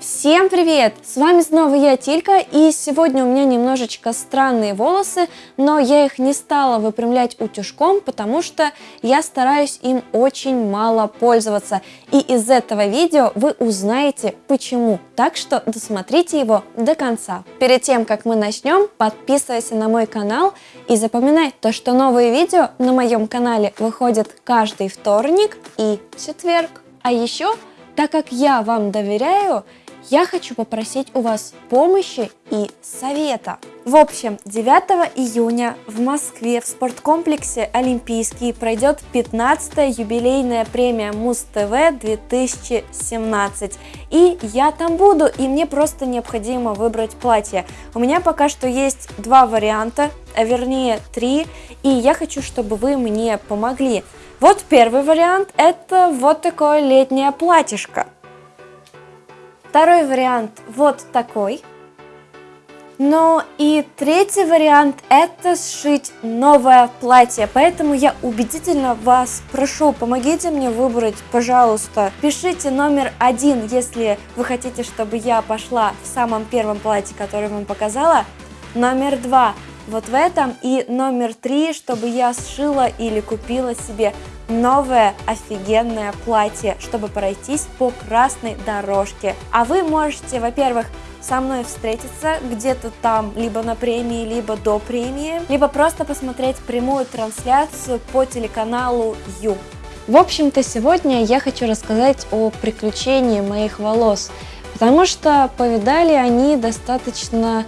Всем привет! С вами снова я, Тилька, и сегодня у меня немножечко странные волосы, но я их не стала выпрямлять утюжком, потому что я стараюсь им очень мало пользоваться. И из этого видео вы узнаете почему, так что досмотрите его до конца. Перед тем, как мы начнем, подписывайся на мой канал и запоминай то, что новые видео на моем канале выходят каждый вторник и четверг. А еще, так как я вам доверяю, я хочу попросить у вас помощи и совета. В общем, 9 июня в Москве в спорткомплексе Олимпийский пройдет 15-я юбилейная премия Муз-ТВ 2017. И я там буду, и мне просто необходимо выбрать платье. У меня пока что есть два варианта, а вернее три, и я хочу, чтобы вы мне помогли. Вот первый вариант, это вот такое летнее платьишко. Второй вариант вот такой. Ну и третий вариант это сшить новое платье, поэтому я убедительно вас прошу, помогите мне выбрать, пожалуйста. Пишите номер один, если вы хотите, чтобы я пошла в самом первом платье, которое вам показала. Номер два вот в этом и номер три, чтобы я сшила или купила себе новое офигенное платье, чтобы пройтись по красной дорожке. А вы можете, во-первых, со мной встретиться где-то там, либо на премии, либо до премии, либо просто посмотреть прямую трансляцию по телеканалу Ю. В общем-то, сегодня я хочу рассказать о приключении моих волос, потому что повидали они достаточно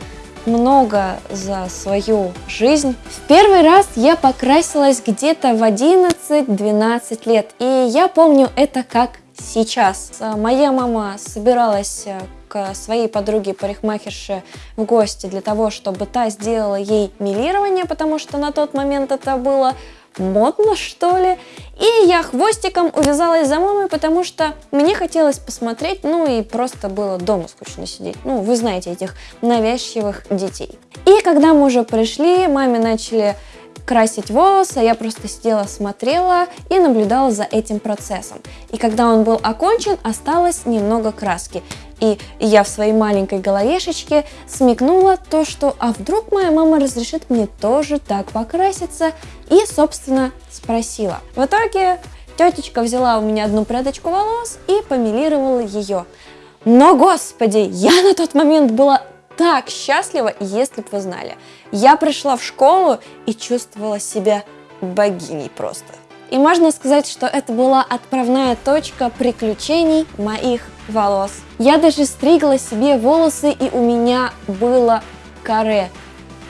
много за свою жизнь. В первый раз я покрасилась где-то в 11-12 лет, и я помню это как сейчас. Моя мама собиралась э, к своей подруге парикмахерше в гости для того, чтобы та сделала ей милирование, потому что на тот момент это было модно, что ли. И я хвостиком увязалась за мамой, потому что мне хотелось посмотреть, ну и просто было дома скучно сидеть. Ну, вы знаете этих навязчивых детей. И когда мы уже пришли, маме начали красить волосы, я просто сидела, смотрела и наблюдала за этим процессом. И когда он был окончен, осталось немного краски. И я в своей маленькой головешечке смекнула то, что а вдруг моя мама разрешит мне тоже так покраситься, и, собственно, спросила. В итоге тетечка взяла у меня одну прядочку волос и помилировала ее. Но, господи, я на тот момент была так счастлива, если бы вы знали. Я пришла в школу и чувствовала себя богиней просто. И можно сказать, что это была отправная точка приключений моих волос. Я даже стригла себе волосы, и у меня было каре.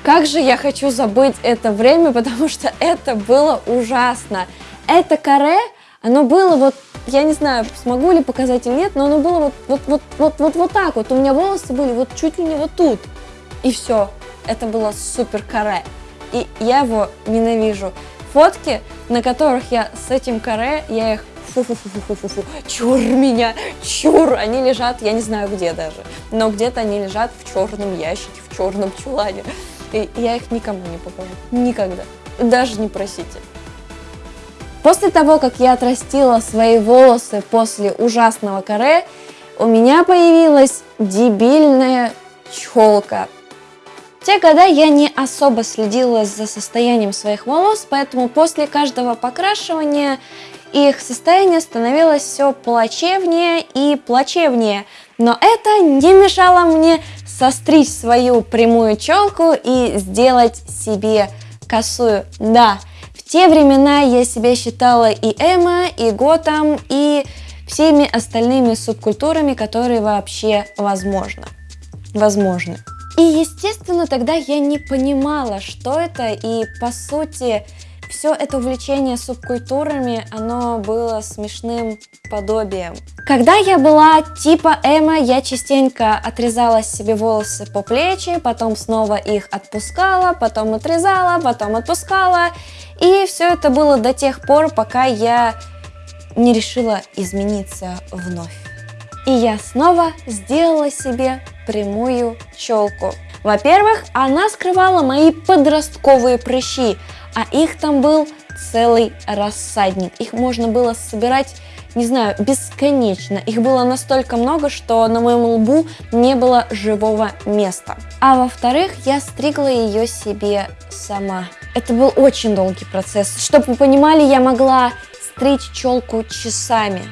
Как же я хочу забыть это время, потому что это было ужасно. Это каре, оно было вот, я не знаю, смогу ли показать или нет, но оно было вот, вот, вот, вот, вот, вот так вот. У меня волосы были вот чуть ли не вот тут. И все. Это было супер каре. И я его ненавижу фотки, на которых я с этим каре, я их фу-фу-фу-фу-фу-фу, чур меня, чур, они лежат, я не знаю где даже, но где-то они лежат в черном ящике, в черном чулане, и я их никому не покажу, никогда, даже не просите. После того, как я отрастила свои волосы после ужасного каре, у меня появилась дебильная челка, те года я не особо следила за состоянием своих волос, поэтому после каждого покрашивания их состояние становилось все плачевнее и плачевнее. Но это не мешало мне состричь свою прямую челку и сделать себе косую. Да, в те времена я себя считала и эмо, и готом, и всеми остальными субкультурами, которые вообще возможно. Возможны. И, естественно, тогда я не понимала, что это, и, по сути, все это увлечение субкультурами, оно было смешным подобием. Когда я была типа Эма, я частенько отрезала себе волосы по плечи, потом снова их отпускала, потом отрезала, потом отпускала. И все это было до тех пор, пока я не решила измениться вновь. И я снова сделала себе прямую челку. Во-первых, она скрывала мои подростковые прыщи, а их там был целый рассадник. Их можно было собирать не знаю, бесконечно. Их было настолько много, что на моем лбу не было живого места. А во-вторых, я стригла ее себе сама. Это был очень долгий процесс. Чтобы вы понимали, я могла стричь челку часами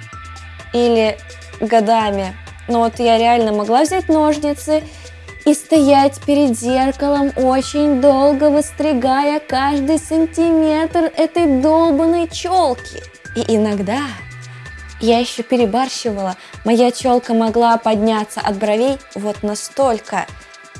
или годами. Но вот я реально могла взять ножницы и стоять перед зеркалом очень долго, выстригая каждый сантиметр этой долбанной челки. И иногда я еще перебарщивала. Моя челка могла подняться от бровей вот настолько.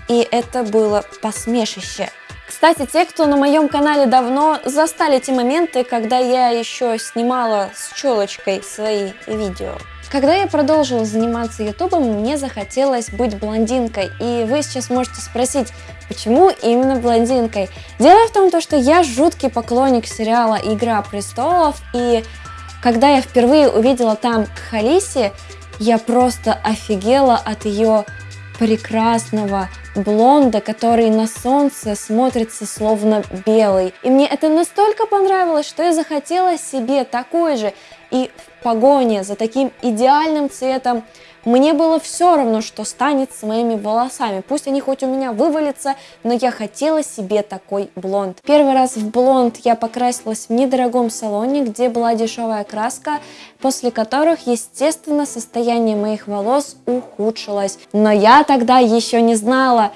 И это было посмешище. Кстати, те, кто на моем канале давно, застали те моменты, когда я еще снимала с челочкой свои видео. Когда я продолжила заниматься ютубом, мне захотелось быть блондинкой. И вы сейчас можете спросить, почему именно блондинкой? Дело в том, что я жуткий поклонник сериала «Игра престолов», и когда я впервые увидела там Халиси, я просто офигела от ее прекрасного блонда, который на солнце смотрится словно белый. И мне это настолько понравилось, что я захотела себе такой же. И в погоне за таким идеальным цветом мне было все равно, что станет с моими волосами. Пусть они хоть у меня вывалятся, но я хотела себе такой блонд. Первый раз в блонд я покрасилась в недорогом салоне, где была дешевая краска, после которых, естественно, состояние моих волос ухудшилось. Но я тогда еще не знала,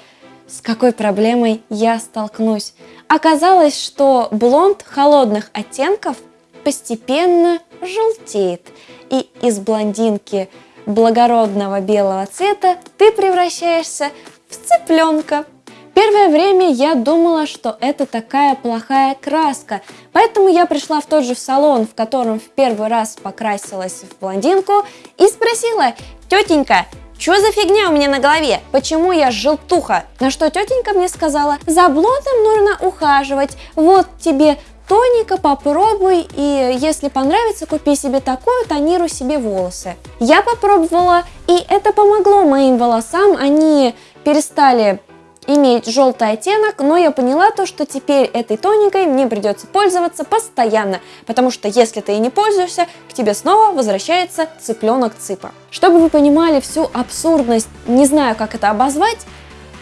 с какой проблемой я столкнусь. Оказалось, что блонд холодных оттенков постепенно желтеет, и из блондинки благородного белого цвета ты превращаешься в цыпленка. Первое время я думала, что это такая плохая краска, поэтому я пришла в тот же салон, в котором в первый раз покрасилась в блондинку и спросила, тетенька, что за фигня у меня на голове? Почему я желтуха? На что тетенька мне сказала, за блондом нужно ухаживать, вот тебе тоника, попробуй, и если понравится, купи себе такую, тонируй себе волосы. Я попробовала, и это помогло моим волосам, они перестали иметь желтый оттенок, но я поняла то, что теперь этой тоникой мне придется пользоваться постоянно, потому что если ты и не пользуешься, к тебе снова возвращается цыпленок цыпа. Чтобы вы понимали всю абсурдность, не знаю, как это обозвать,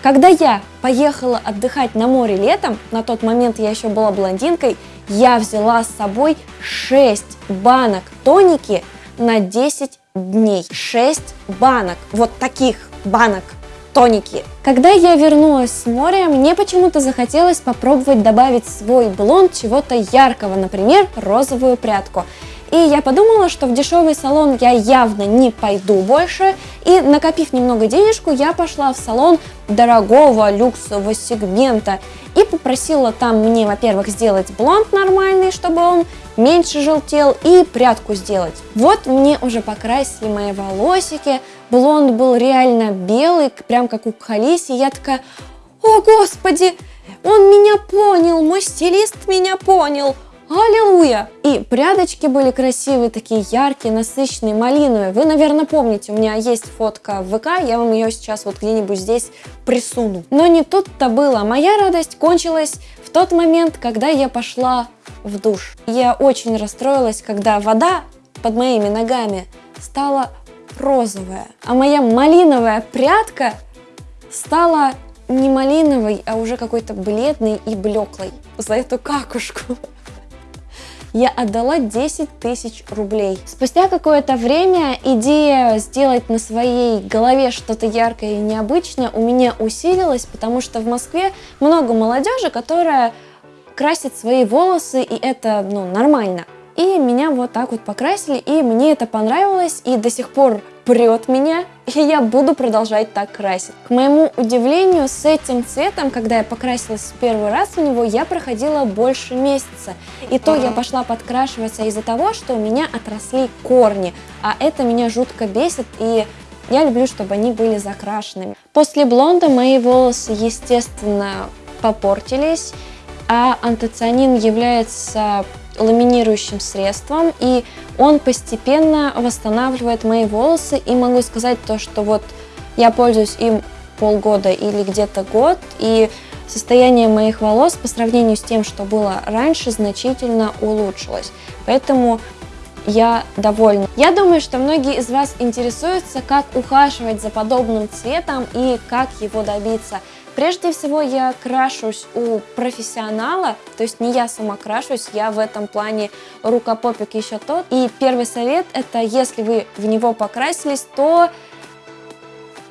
когда я поехала отдыхать на море летом, на тот момент я еще была блондинкой, я взяла с собой 6 банок тоники на 10 дней. 6 банок, вот таких банок тоники. Когда я вернулась с моря, мне почему-то захотелось попробовать добавить в свой блонд чего-то яркого, например, розовую прядку. И я подумала, что в дешевый салон я явно не пойду больше, и накопив немного денежку, я пошла в салон дорогого люксового сегмента и попросила там мне, во-первых, сделать блонд нормальный, чтобы он меньше желтел, и прядку сделать. Вот мне уже покрасили мои волосики, блонд был реально белый, прям как у Халиси, я такая, о господи, он меня понял, мой стилист меня понял, Аллилуйя! И прядочки были красивые, такие яркие, насыщенные, малиновые. Вы, наверное, помните, у меня есть фотка в ВК, я вам ее сейчас вот где-нибудь здесь присуну. Но не тут-то было. Моя радость кончилась в тот момент, когда я пошла в душ. Я очень расстроилась, когда вода под моими ногами стала розовая, а моя малиновая прядка стала не малиновой, а уже какой-то бледной и блеклой за эту какушку я отдала 10 тысяч рублей. Спустя какое-то время идея сделать на своей голове что-то яркое и необычное у меня усилилась, потому что в Москве много молодежи, которая красит свои волосы, и это ну, нормально. И меня вот так вот покрасили, и мне это понравилось, и до сих пор прет меня, и я буду продолжать так красить. К моему удивлению, с этим цветом, когда я покрасилась в первый раз в него, я проходила больше месяца. И то я пошла подкрашиваться из-за того, что у меня отросли корни, а это меня жутко бесит, и я люблю, чтобы они были закрашенными. После блонда мои волосы, естественно, попортились, а антоцианин является ламинирующим средством, и он постепенно восстанавливает мои волосы, и могу сказать то, что вот я пользуюсь им полгода или где-то год, и состояние моих волос по сравнению с тем, что было раньше, значительно улучшилось. Поэтому я довольна. Я думаю, что многие из вас интересуются, как ухаживать за подобным цветом и как его добиться. Прежде всего я крашусь у профессионала, то есть не я сама крашусь, я в этом плане рукопопик еще тот. И первый совет это, если вы в него покрасились, то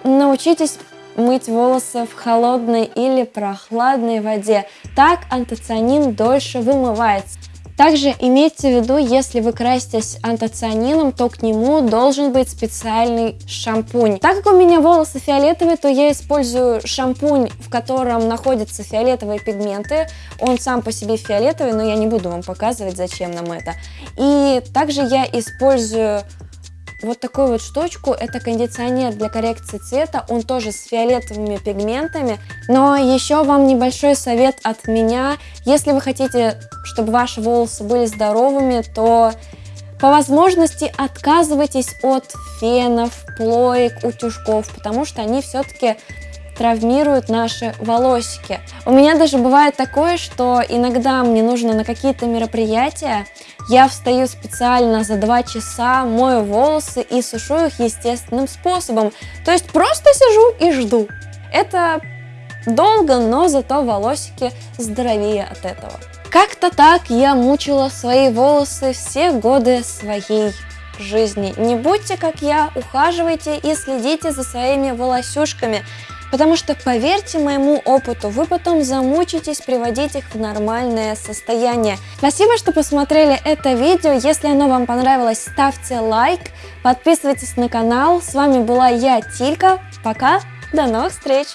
научитесь мыть волосы в холодной или прохладной воде. Так антоцианин дольше вымывается. Также имейте в виду, если вы краситесь антоцианином, то к нему должен быть специальный шампунь. Так как у меня волосы фиолетовые, то я использую шампунь, в котором находятся фиолетовые пигменты. Он сам по себе фиолетовый, но я не буду вам показывать, зачем нам это. И также я использую вот такую вот штучку. Это кондиционер для коррекции цвета. Он тоже с фиолетовыми пигментами. Но еще вам небольшой совет от меня. Если вы хотите, чтобы ваши волосы были здоровыми, то по возможности отказывайтесь от фенов, плоек, утюжков, потому что они все-таки травмируют наши волосики. У меня даже бывает такое, что иногда мне нужно на какие-то мероприятия, я встаю специально за два часа, мою волосы и сушу их естественным способом. То есть просто сижу и жду. Это долго, но зато волосики здоровее от этого. Как-то так я мучила свои волосы все годы своей жизни. Не будьте как я, ухаживайте и следите за своими волосюшками. Потому что, поверьте моему опыту, вы потом замучитесь приводить их в нормальное состояние. Спасибо, что посмотрели это видео. Если оно вам понравилось, ставьте лайк, подписывайтесь на канал. С вами была я, Тилька. Пока, до новых встреч!